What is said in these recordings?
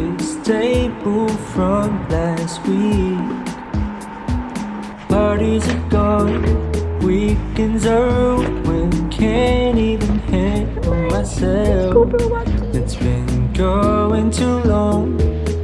office table from last week Parties are gone, weekends are ruined Can't even handle myself It's been going too long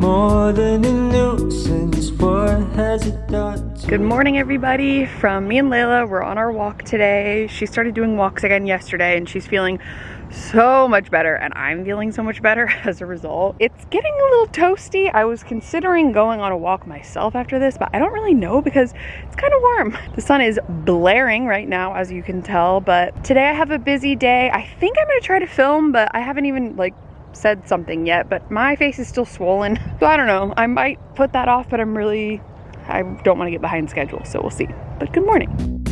More than a nuisance, what has it done Good morning everybody from me and Layla. We're on our walk today. She started doing walks again yesterday and she's feeling so much better and I'm feeling so much better as a result. It's getting a little toasty. I was considering going on a walk myself after this, but I don't really know because it's kind of warm. The sun is blaring right now, as you can tell, but today I have a busy day. I think I'm gonna try to film, but I haven't even like said something yet, but my face is still swollen. So I don't know, I might put that off, but I'm really, I don't wanna get behind schedule, so we'll see. But good morning.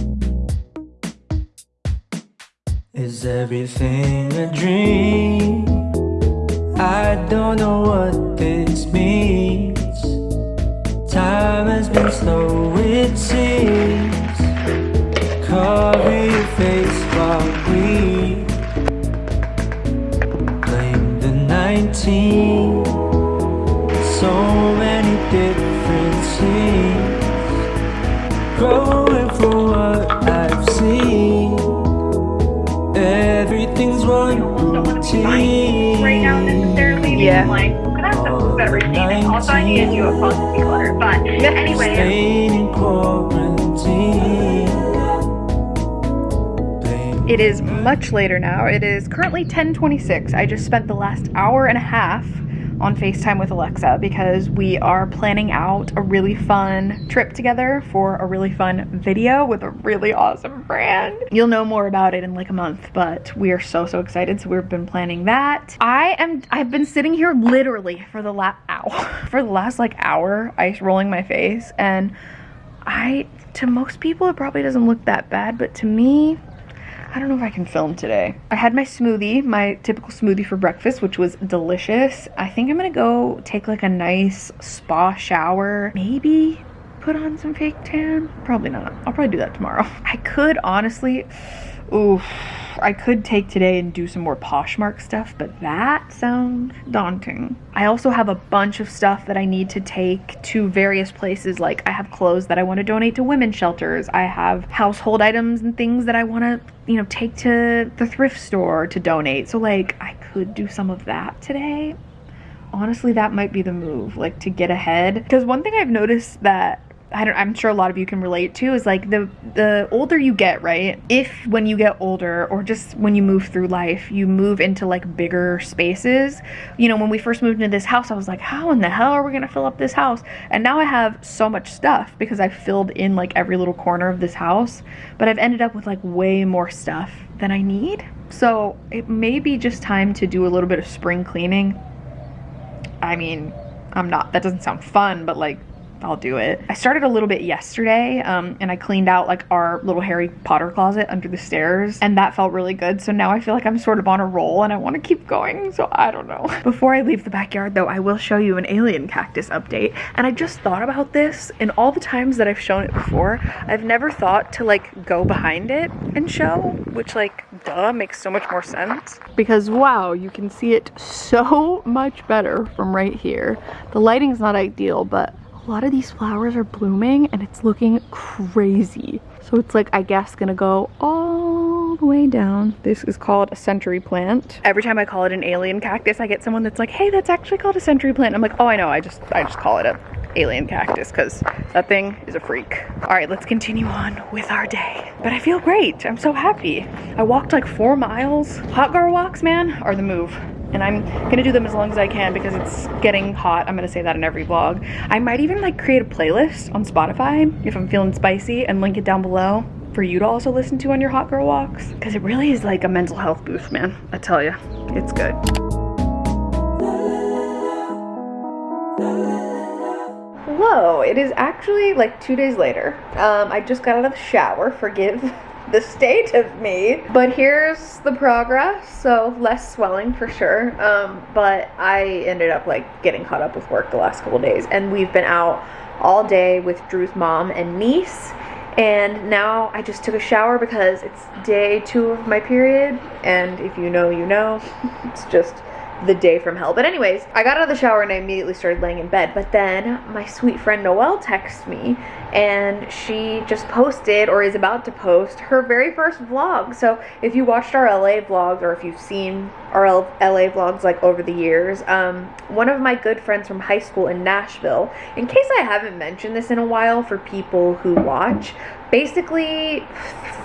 Is everything a dream? I don't know what this means. Time has been slow it seems. Cover your face while we Blame the 19 Yeah. Like, we're gonna have to move everything. And also, I need to do a post declutter. But anyway, It is much later now. It is currently 1026. I just spent the last hour and a half on FaceTime with Alexa because we are planning out a really fun trip together for a really fun video with a really awesome brand. You'll know more about it in like a month, but we are so so excited. So we've been planning that. I am I've been sitting here literally for the last hour for the last like hour ice rolling my face and I to most people it probably doesn't look that bad, but to me I don't know if I can film today. I had my smoothie, my typical smoothie for breakfast, which was delicious. I think I'm gonna go take like a nice spa shower. Maybe put on some fake tan. Probably not. I'll probably do that tomorrow. I could honestly, oof, I could take today and do some more Poshmark stuff, but that sounds daunting. I also have a bunch of stuff that I need to take to various places. Like I have clothes that I want to donate to women's shelters. I have household items and things that I want to, you know, take to the thrift store to donate. So like I could do some of that today honestly that might be the move like to get ahead because one thing i've noticed that I don't, I'm sure a lot of you can relate to is like the the older you get, right? If when you get older or just when you move through life, you move into like bigger spaces. You know, when we first moved into this house, I was like, how in the hell are we gonna fill up this house? And now I have so much stuff because I've filled in like every little corner of this house, but I've ended up with like way more stuff than I need. So it may be just time to do a little bit of spring cleaning. I mean, I'm not, that doesn't sound fun, but like, I'll do it. I started a little bit yesterday um, and I cleaned out like our little Harry Potter closet under the stairs and that felt really good. So now I feel like I'm sort of on a roll and I want to keep going. So I don't know. Before I leave the backyard though, I will show you an alien cactus update. And I just thought about this and all the times that I've shown it before, I've never thought to like go behind it and show, which like duh makes so much more sense. Because wow, you can see it so much better from right here. The lighting's not ideal, but a lot of these flowers are blooming and it's looking crazy. So it's like, I guess gonna go all the way down. This is called a century plant. Every time I call it an alien cactus, I get someone that's like, hey, that's actually called a century plant. I'm like, oh, I know, I just, I just call it a alien cactus because that thing is a freak. All right, let's continue on with our day. But I feel great, I'm so happy. I walked like four miles. Hot girl walks, man, are the move and I'm gonna do them as long as I can because it's getting hot. I'm gonna say that in every vlog. I might even like create a playlist on Spotify if I'm feeling spicy and link it down below for you to also listen to on your hot girl walks because it really is like a mental health boost, man. I tell you, it's good. Hello, it is actually like two days later. Um, I just got out of the shower, forgive the state of me. But here's the progress. So less swelling for sure. Um, but I ended up like getting caught up with work the last couple days, and we've been out all day with Drew's mom and niece. And now I just took a shower because it's day two of my period. And if you know, you know. it's just the day from hell. But anyways, I got out of the shower and I immediately started laying in bed. But then my sweet friend Noelle texted me and she just posted or is about to post her very first vlog. So if you watched our LA vlogs or if you've seen our LA vlogs like over the years, um, one of my good friends from high school in Nashville, in case I haven't mentioned this in a while for people who watch, basically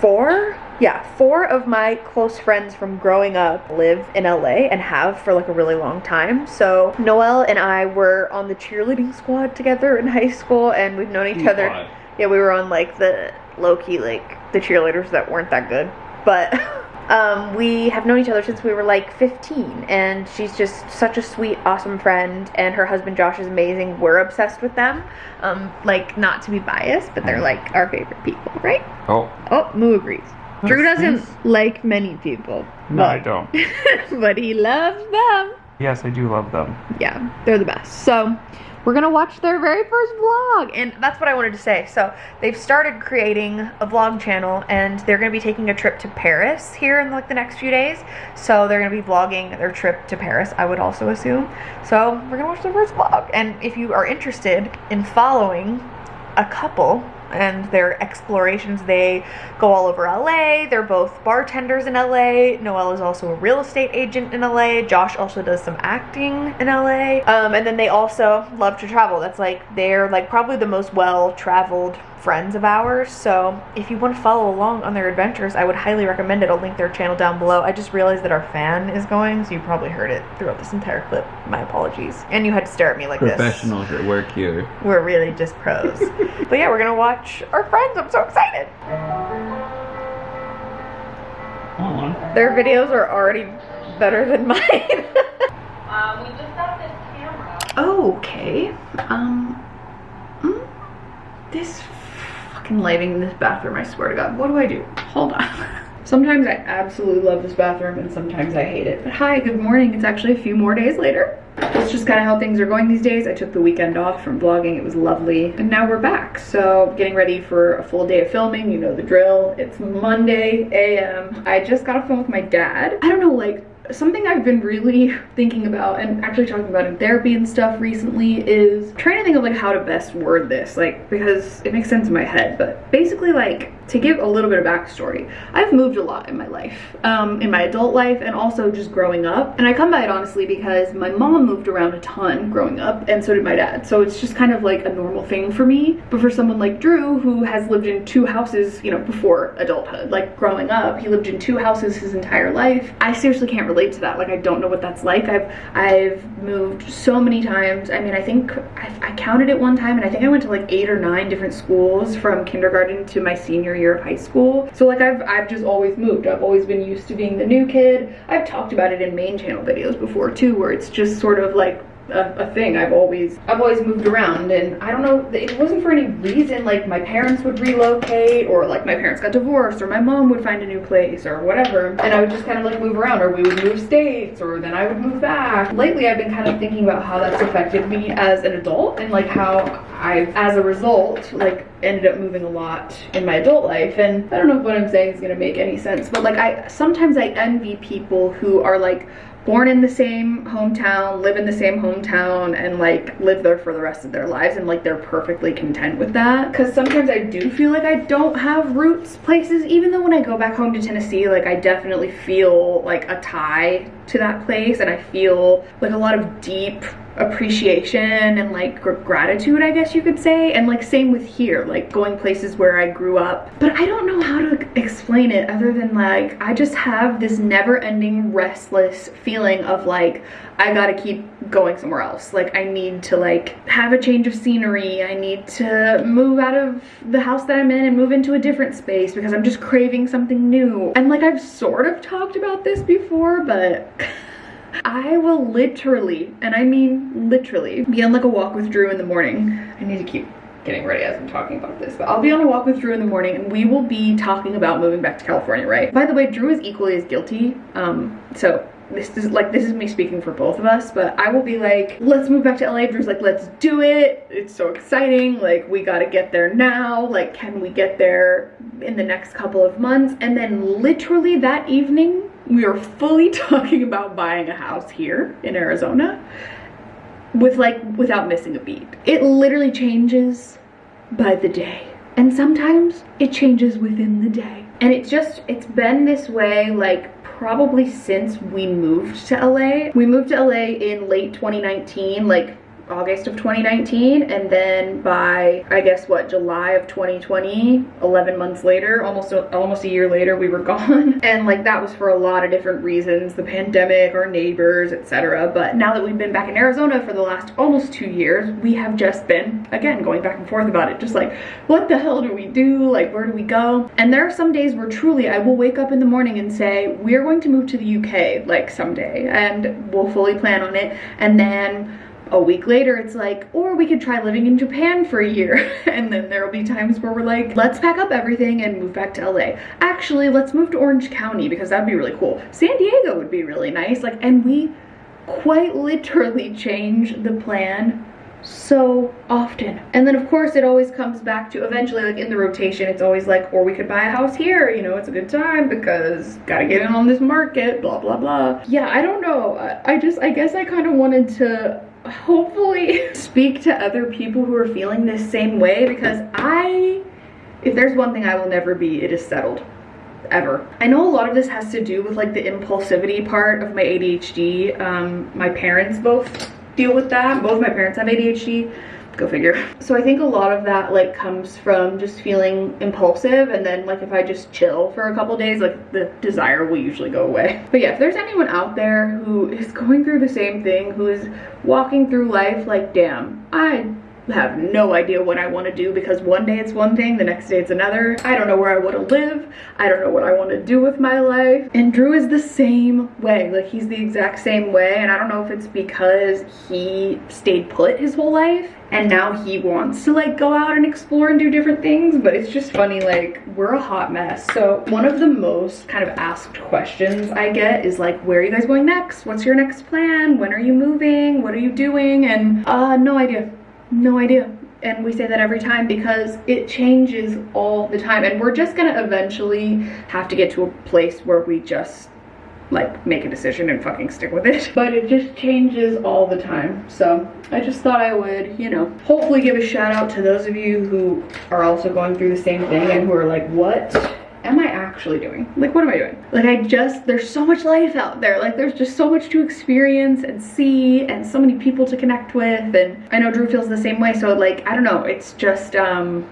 four yeah, four of my close friends from growing up live in LA and have for like a really long time. So Noelle and I were on the cheerleading squad together in high school and we've known each other. Yeah, we were on like the low key, like the cheerleaders that weren't that good. But um, we have known each other since we were like 15 and she's just such a sweet awesome friend and her husband josh is amazing. We're obsessed with them. Um, like not to be biased but they're like our favorite people right? Oh. oh moo agrees. Drew doesn't like many people No, I don't. but he loves them Yes, I do love them. yeah they're the best. So we're gonna watch their very first vlog and that's what i wanted to say. So they've started creating a vlog channel and they're gonna be taking a trip to paris here in like the next few days. So they're gonna be vlogging their trip to paris i would also assume. So we're gonna watch their first vlog. And if you are interested in following a couple and their explorations. They go all over LA. They're both bartenders in LA. Noelle is also a real estate agent in LA. Josh also does some acting in LA. Um, and then they also love to travel. That's like, they're like probably the most well traveled friends of ours. So if you want to follow along on their adventures, I would highly recommend it. I'll link their channel down below. I just realized that our fan is going, so you probably heard it throughout this entire clip. My apologies. And you had to stare at me like this. Professionals at work here. We're really just pros. but yeah, we're gonna watch our friends. I'm so excited. Aw. Their videos are already better than mine. Um, we just got this camera. okay. Um. mm, This fucking lighting in this bathroom, I swear to God. What do I do? Hold on. Sometimes I absolutely love this bathroom and sometimes I hate it. But hi, good morning. It's actually a few more days later. That's just kind of how things are going these days. I took the weekend off from vlogging. It was lovely. And now we're back. So getting ready for a full day of filming. You know the drill. It's Monday a.m. I just got off phone with my dad. I don't know, like, something I've been really thinking about and actually talking about in therapy and stuff recently is trying to think of like how to best word this like because it makes sense in my head but basically like to give a little bit of backstory I've moved a lot in my life um, in my adult life and also just growing up. And I come by it honestly because my mom moved around a ton growing up and so did my dad. So it's just kind of like a normal thing for me. But for someone like Drew who has lived in two houses you know before adulthood like growing up he lived in two houses his entire life. I seriously can't relate to that. Like I don't know what that's like. I've I've moved so many times. I mean I think I, I counted it one time and I think I went to like eight or nine different schools from kindergarten to my senior year of high school. So like I've I've just always moved. I've always been used to being the new kid. I've talked about it in main channel videos before too where it's just sort of like a, a thing. I've always I've always moved around and I don't know it wasn't for any reason like my parents would relocate or like my parents got divorced or my mom would find a new place or whatever. And I would just kind of like move around or we would move states or then I would move back. Lately I've been kind of thinking about how that's affected me as an adult and like how I've as a result like ended up moving a lot in my adult life. And I don't know if what I'm saying is gonna make any sense but like I sometimes I envy people who are like born in the same hometown, live in the same hometown, and like live there for the rest of their lives and like they're perfectly content with that. Cause sometimes I do feel like I don't have roots places, even though when I go back home to Tennessee, like I definitely feel like a tie to that place and I feel like a lot of deep appreciation and like gr- gratitude I guess you could say. And like same with here like going places where I grew up. But I don't know how to explain it other than like I just have this never-ending restless feeling of like I gotta keep going somewhere else. Like I need to like have a change of scenery. I need to move out of the house that I'm in and move into a different space because I'm just craving something new. And like I've sort of talked about this before but I will literally, and I mean literally, be on like a walk with Drew in the morning. I need to keep getting ready as I'm talking about this, but I'll be on a walk with Drew in the morning and we will be talking about moving back to California, right? By the way, Drew is equally as guilty. Um, so this is like this is me speaking for both of us but i will be like let's move back to la drew's like let's do it it's so exciting like we got to get there now like can we get there in the next couple of months and then literally that evening we are fully talking about buying a house here in arizona with like without missing a beat. It literally changes by the day. And sometimes it changes within the day. And it's just it's been this way like probably since we moved to LA. We moved to LA in late 2019, like August of 2019 and then by I guess what July of 2020 11 months later almost a, almost a year later we were gone. And like that was for a lot of different reasons the pandemic our neighbors etc but now that we've been back in Arizona for the last almost two years we have just been again going back and forth about it just like what the hell do we do? Like where do we go? And there are some days where truly I will wake up in the morning and say we're going to move to the UK like someday and we'll fully plan on it. And then a week later it's like or we could try living in japan for a year. And then there will be times where we're like let's pack up everything and move back to la actually let's move to orange county because that'd be really cool. San diego would be really nice. Like and we quite literally change the plan so often. And then of course it always comes back to eventually like in the rotation it's always like or we could buy a house here you know it's a good time because gotta get in on this market blah blah blah. Yeah i don't know. I just i guess i kind of wanted to hopefully speak to other people who are feeling this same way because I, if there's one thing I will never be, it is settled ever. I know a lot of this has to do with like the impulsivity part of my ADHD. Um, my parents both deal with that. Both my parents have ADHD go figure. So i think a lot of that like comes from just feeling impulsive and then like if i just chill for a couple days like the desire will usually go away. But yeah if there's anyone out there who is going through the same thing who is walking through life like damn i have no idea what I want to do because one day it's one thing, the next day it's another. I don't know where I want to live. I don't know what I want to do with my life. And Drew is the same way. Like he's the exact same way. And I don't know if it's because he stayed put his whole life and now he wants to like go out and explore and do different things but it's just funny like we're a hot mess so one of the most kind of asked questions i get is like where are you guys going next what's your next plan when are you moving what are you doing and uh no idea no idea. And we say that every time because it changes all the time. And we're just gonna eventually have to get to a place where we just like make a decision and fucking stick with it. But it just changes all the time. So i just thought i would you know hopefully give a shout out to those of you who are also going through the same thing and who are like what am I actually doing? Like, what am I doing? Like, I just, there's so much life out there. Like, there's just so much to experience and see and so many people to connect with. And I know Drew feels the same way. So, like, I don't know. It's just, um,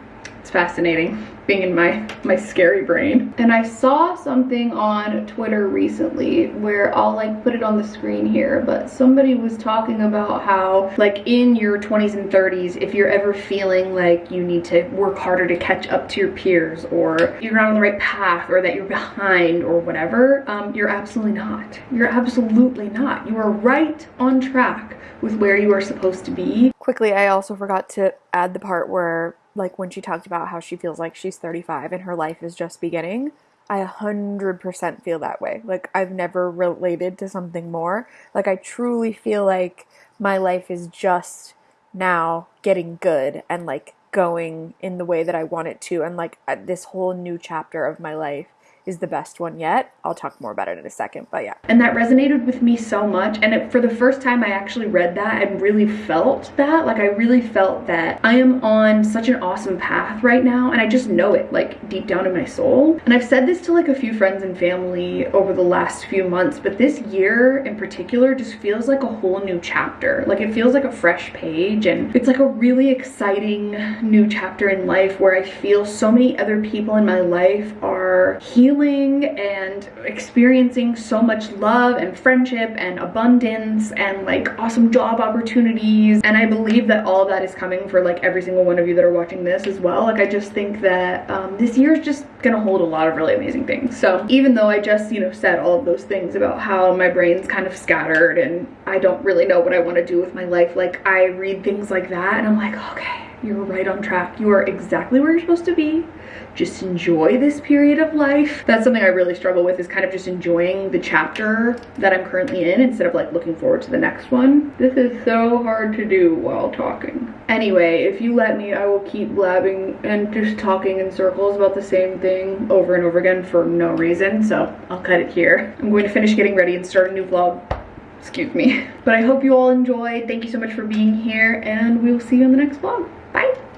fascinating being in my my scary brain. And i saw something on twitter recently where i'll like put it on the screen here but somebody was talking about how like in your 20s and 30s if you're ever feeling like you need to work harder to catch up to your peers or you're not on the right path or that you're behind or whatever um, you're absolutely not. You're absolutely not. You are right on track with where you are supposed to be. Quickly i also forgot to add the part where like when she talked about how she feels like she's 35 and her life is just beginning, I 100% feel that way. Like I've never related to something more. Like I truly feel like my life is just now getting good and like going in the way that I want it to and like uh, this whole new chapter of my life is the best one yet. I'll talk more about it in a second, but yeah. And that resonated with me so much. And it, for the first time I actually read that and really felt that. Like I really felt that I am on such an awesome path right now. And I just know it like deep down in my soul. And I've said this to like a few friends and family over the last few months, but this year in particular just feels like a whole new chapter. Like it feels like a fresh page and it's like a really exciting new chapter in life where I feel so many other people in my life are healing and experiencing so much love and friendship and abundance and like awesome job opportunities. And I believe that all that is coming for like every single one of you that are watching this as well. Like I just think that um, this year is just gonna hold a lot of really amazing things. So even though I just you know said all of those things about how my brain's kind of scattered and I don't really know what I want to do with my life like I read things like that and I'm like okay you're right on track. You are exactly where you're supposed to be. Just enjoy this period of life. That's something I really struggle with is kind of just enjoying the chapter that I'm currently in instead of like looking forward to the next one. This is so hard to do while talking. Anyway, if you let me, I will keep blabbing and just talking in circles about the same thing over and over again for no reason. So I'll cut it here. I'm going to finish getting ready and start a new vlog excuse me. But I hope you all enjoyed. Thank you so much for being here and we will see you in the next vlog. Bye.